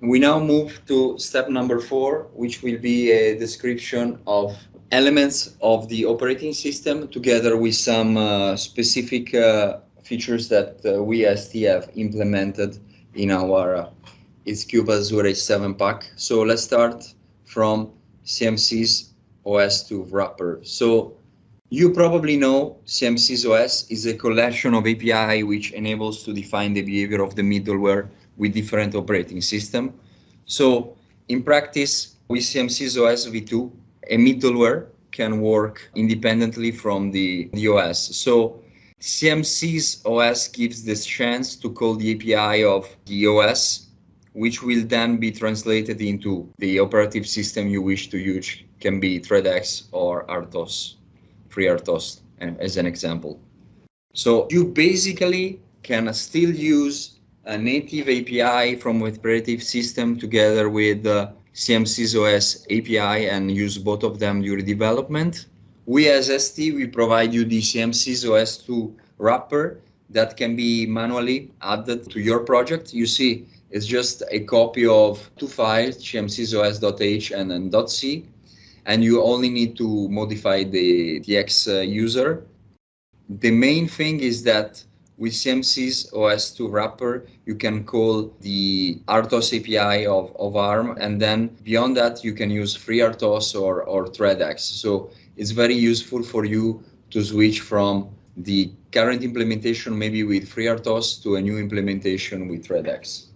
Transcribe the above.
We now move to step number four, which will be a description of elements of the operating system together with some uh, specific uh, features that uh, we as have implemented in our uh, X-CUBE Azure H7 pack. So let's start from CMSIS OS to wrapper. So you probably know CMSIS OS is a collection of API which enables to define the behavior of the middleware with different operating system. So in practice, with CMSIS OS v2, a middleware can work independently from the, the OS. So CMSIS OS gives this chance to call the API of the OS, which will then be translated into the operative system you wish to use, can be ThreadX or RTOS, FreeRTOS eh, as an example. So you basically can still use a native API from with operative system together with uh, the CMSIS OS API and use both of them during development. We as ST, we provide you the CMSIS OS 2 wrapper that can be manually added to your project. You see, it's just a copy of two files, cmsisOS.h and then .c, and you only need to modify the, the X uh, user. The main thing is that with CMSIS OS2 wrapper, you can call the RTOS API of, of ARM, and then beyond that, you can use FreeRTOS or, or ThreadX. So it's very useful for you to switch from the current implementation, maybe with FreeRTOS, to a new implementation with ThreadX.